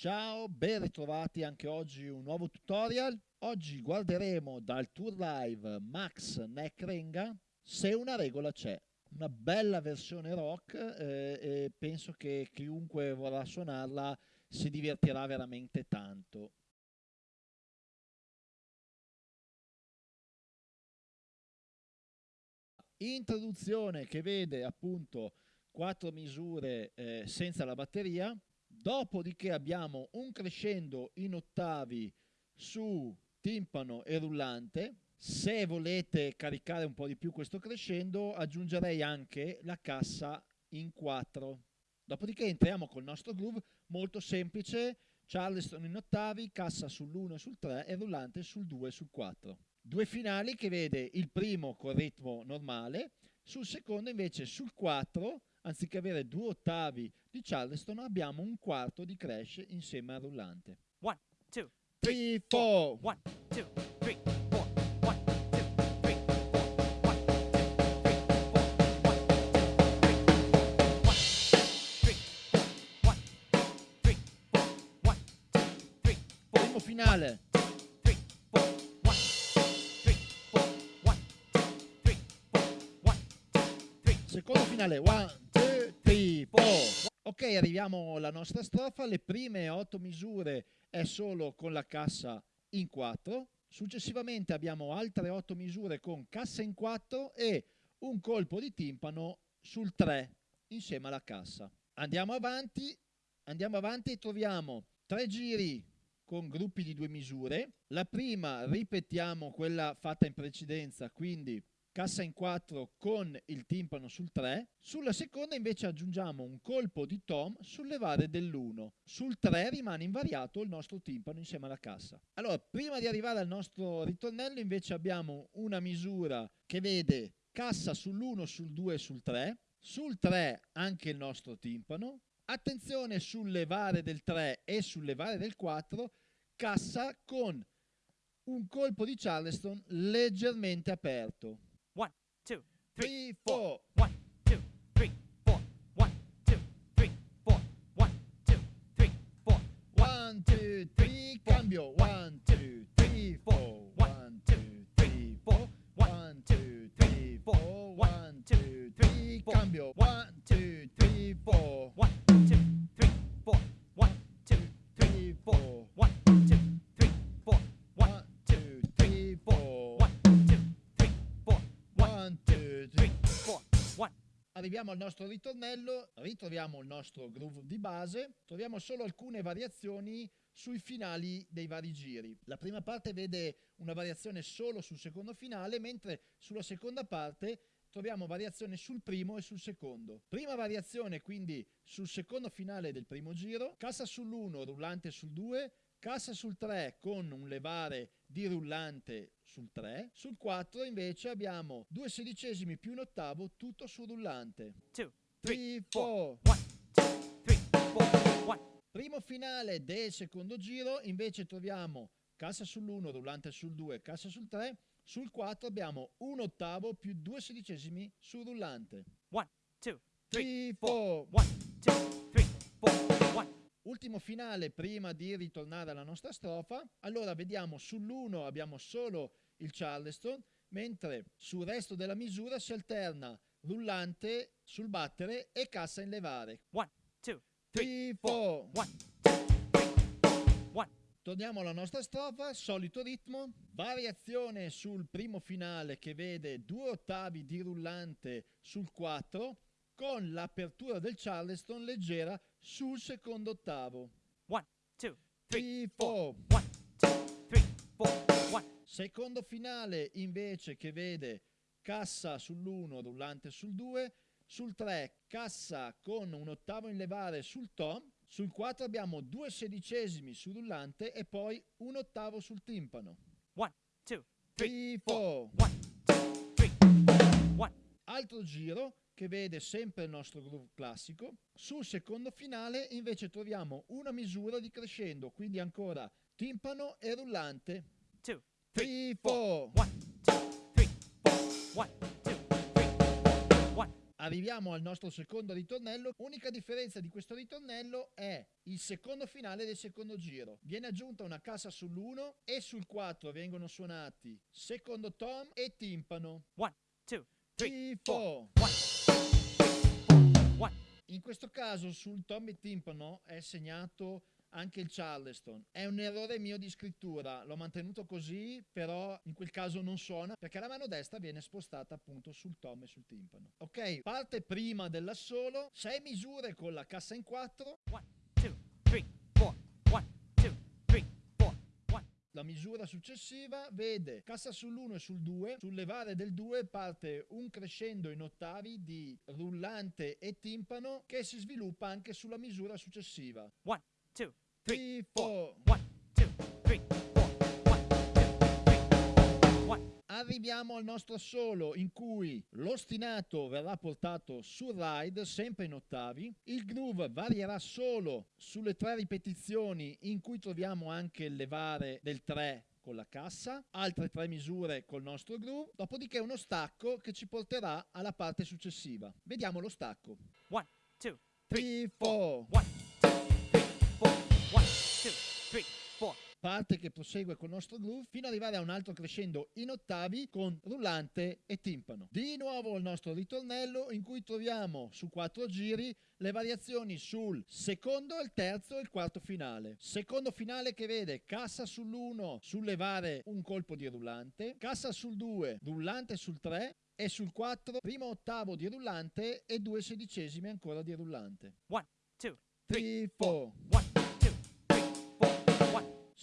Ciao, ben ritrovati anche oggi un nuovo tutorial. Oggi guarderemo dal tour live Max Neck Renga se una regola c'è. Una bella versione rock eh, e penso che chiunque vorrà suonarla si divertirà veramente tanto. Introduzione che vede appunto quattro misure eh, senza la batteria, dopodiché abbiamo un crescendo in ottavi su timpano e rullante. Se volete caricare un po' di più questo crescendo, aggiungerei anche la cassa in 4. Dopodiché entriamo col nostro groove molto semplice, Charleston in ottavi, cassa sull'1 e sul 3 e rullante sul 2 e sul 4. Due finali che vede il primo col ritmo normale, sul secondo invece sul 4 anziché avere due ottavi di Charleston abbiamo un quarto di crash insieme al rullante. 1, 2, 3, 4. 1, 2, 3, 4. 1, 2, 3, 4. 1, 2, 3, 4. 1, 3, 4. Primo finale. 3, 4. 1, 3, 4. 1, 3, 4. 1, 3, Secondo finale. 1, 2, 3, 4. Ok, arriviamo alla nostra strofa. Le prime otto misure è solo con la cassa in 4. Successivamente abbiamo altre otto misure con cassa in 4 e un colpo di timpano sul 3 insieme alla cassa. Andiamo avanti, andiamo avanti e troviamo tre giri con gruppi di due misure. La prima ripetiamo quella fatta in precedenza, quindi cassa in 4 con il timpano sul 3. Sulla seconda invece aggiungiamo un colpo di tom sul levare dell'1. Sul 3 rimane invariato il nostro timpano insieme alla cassa. Allora, prima di arrivare al nostro ritornello invece abbiamo una misura che vede cassa sull'1, sul 2 e sul 3. Sul 3 anche il nostro timpano. Attenzione sul levare del 3 e sul levare del 4, cassa con un colpo di Charleston leggermente aperto. 1, 2, 3, 3, 4. 1, 2, 3, 4. 1, 2, 3, 4. 1, 2, 3, 4. 1, 2, 3, cambio. 1, Arriviamo al nostro ritornello, ritroviamo il nostro groove di base, troviamo solo alcune variazioni sui finali dei vari giri. La prima parte vede una variazione solo sul secondo finale, mentre sulla seconda parte troviamo variazione sul primo e sul secondo. Prima variazione quindi sul secondo finale del primo giro, cassa sull'1, rullante sul 2, cassa sul 3 con un levare di rullante sul 3, sul 4 invece abbiamo due sedicesimi più un ottavo tutto sul rullante. 2, 3, 3, 4. 1, 2, 3, 4. 1. Primo finale del secondo giro invece troviamo cassa sull'1, rullante sul 2, cassa sul 3, sul 4 abbiamo un ottavo più due sedicesimi sul rullante. 1, 2, 3, 3, 4. 4. 1, 2, 3, 4. 1. Ultimo finale prima di ritornare alla nostra strofa. Allora vediamo sull'1 abbiamo solo il Charleston, mentre sul resto della misura si alterna rullante sul battere e cassa in levare. 1, 2, 3, 3, 4. 1, 2, 3, 1. Torniamo alla nostra strofa, solito ritmo, variazione sul primo finale che vede due ottavi di rullante sul 4 con l'apertura del Charleston leggera sul secondo ottavo. 1, 2, 3, 3, 4. 1, 2, 3, 4. 1. Secondo finale invece che vede cassa sull'1, rullante sul 2, sul 3 cassa con un ottavo in levare sul tom, sul 4 abbiamo due sedicesimi sul rullante e poi un ottavo sul timpano. 1, 2, 3, 3, 4. 1, 2, 3, 1. Altro giro che vede sempre il nostro groove classico. Sul secondo finale invece troviamo una misura di crescendo, quindi ancora timpano e rullante. 2, 3, 4, 1, 2, 3, 4, 1, 2, 3, 1. Arriviamo al nostro secondo ritornello, unica differenza di questo ritornello è il secondo finale del secondo giro. Viene aggiunta una cassa sull'1 e sul 4 vengono suonati secondo tom e timpano. 1, 2, 3, 4. In questo caso sul tom e timpano è segnato anche il Charleston. È un errore mio di scrittura, l'ho mantenuto così, però in quel caso non suona perché la mano destra viene spostata appunto sul tom e sul timpano. Ok, parte prima dell'assolo, 6 misure con la cassa in 4, La misura successiva vede cassa sull'1 e sul 2, sul levare del 2 parte un crescendo in ottavi di rullante e timpano che si sviluppa anche sulla misura successiva. 1, 2, 3, 4, 1. Arriviamo al nostro assolo in cui l'ostinato verrà portato sul ride sempre in ottavi, il groove varierà solo sulle tre ripetizioni in cui troviamo anche il levare del 3 con la cassa, altre tre misure col nostro groove, dopodiché uno stacco che ci porterà alla parte successiva. Vediamo lo stacco. One, two, three, Tifo. one, two, three, four. One, two, three, four parte che prosegue col nostro groove fino ad arrivare a un altro crescendo in ottavi con rullante e timpano. Di nuovo il nostro ritornello in cui troviamo su quattro giri le variazioni sul secondo, il terzo e il quarto finale. Secondo finale che vede cassa sull'1 sollevare un colpo di rullante, cassa sul 2, rullante sul 3 e sul 4 primo ottavo di rullante e due sedicesimi ancora di rullante. 1, 2, 3, 4, 1.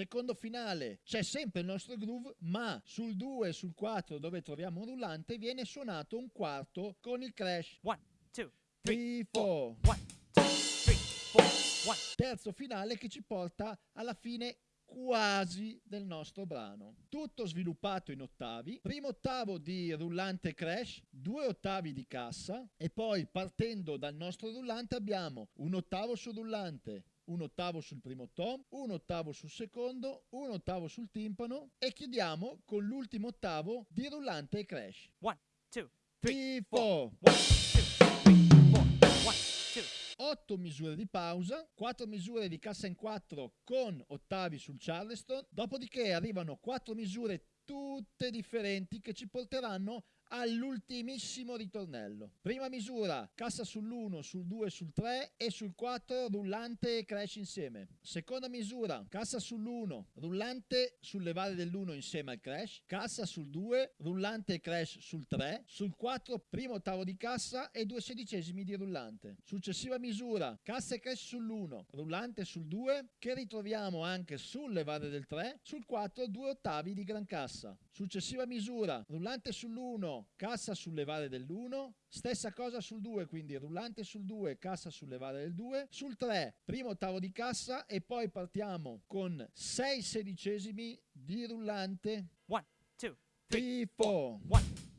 Secondo finale c'è sempre il nostro groove, ma sul 2 e sul 4 dove troviamo un rullante viene suonato un quarto con il crash. one, two, three, Tifo. one, two, three, four. One. Terzo finale che ci porta alla fine quasi del nostro brano. Tutto sviluppato in ottavi. Primo ottavo di rullante crash, due ottavi di cassa e poi partendo dal nostro rullante abbiamo un ottavo sul rullante, un ottavo sul primo tom, un ottavo sul secondo, un ottavo sul timpano e chiudiamo con l'ultimo ottavo di rullante e crash. One, two, three, Tifo! One, two, three, four. One, two. 8 misure di pausa, 4 misure di cassa in 4 con ottavi sul Charleston, dopodiché arrivano 4 misure tutte differenti che ci porteranno all'ultimissimo ritornello. Prima misura, cassa sull'1, sul 2, sul 3 e sul 4 rullante e crash insieme. Seconda misura, cassa sull'1, rullante sul levare dell'1 insieme al crash, cassa sul 2, rullante e crash sul 3, sul 4 primo ottavo di cassa e due sedicesimi di rullante. Successiva misura, cassa e crash sull'1, rullante sul 2 che ritroviamo anche sul levare del 3, sul 4 due ottavi di gran cassa. Successiva misura, rullante sull'1, cassa sul levare dell'1, Stessa cosa sul 2, quindi rullante sul 2, cassa sul levare del 2. Sul 3, primo ottavo di cassa e poi partiamo con 6 sedicesimi di rullante. 1, 2, 3, 4, 1.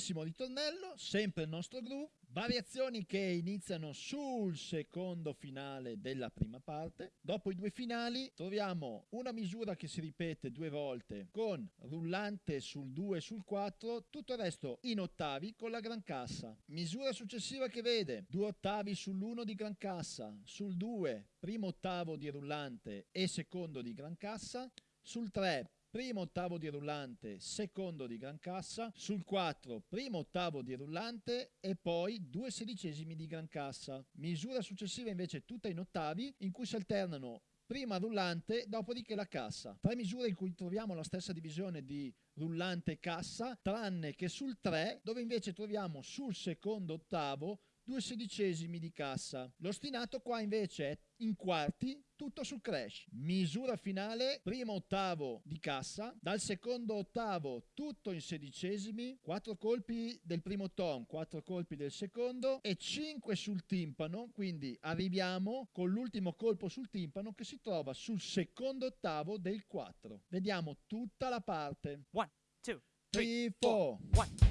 Two. Ultimissimo ritornello, sempre il nostro groove, variazioni che iniziano sul secondo finale della prima parte. Dopo i due finali troviamo una misura che si ripete due volte con rullante sul 2 e sul 4, tutto il resto in ottavi con la gran cassa. Misura successiva che vede due ottavi sull'1 di gran cassa, sul 2 primo ottavo di rullante e secondo di gran cassa, sul 3 primo ottavo di rullante, secondo di gran cassa, sul 4 primo ottavo di rullante e poi due sedicesimi di gran cassa. Misura successiva invece tutta in ottavi in cui si alternano prima rullante, dopodiché la cassa. Tre misure in cui troviamo la stessa divisione di rullante e cassa, tranne che sul 3 dove invece troviamo sul secondo ottavo due sedicesimi di cassa. L'ostinato qua invece è in quarti, tutto sul crash. Misura finale, primo ottavo di cassa, dal secondo ottavo tutto in sedicesimi, quattro colpi del primo tom, quattro colpi del secondo e cinque sul timpano, quindi arriviamo con l'ultimo colpo sul timpano che si trova sul secondo ottavo del 4. Vediamo tutta la parte. 1, 2, 3, 4, 1.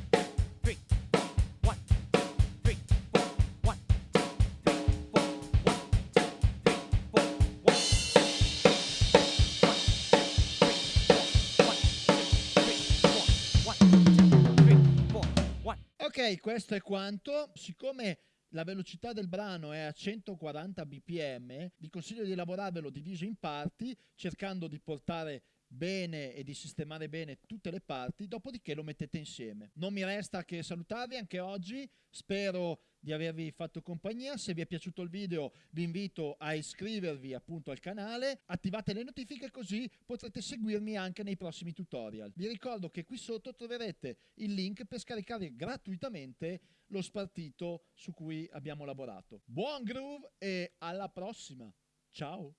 Questo è quanto. Siccome la velocità del brano è a 140 bpm, vi consiglio di elaborarvelo diviso in parti, cercando di portare bene e di sistemare bene tutte le parti, dopodiché lo mettete insieme. Non mi resta che salutarvi anche oggi, spero di avervi fatto compagnia, se vi è piaciuto il video vi invito a iscrivervi appunto al canale, attivate le notifiche così potrete seguirmi anche nei prossimi tutorial. Vi ricordo che qui sotto troverete il link per scaricare gratuitamente lo spartito su cui abbiamo lavorato. Buon groove e alla prossima! Ciao!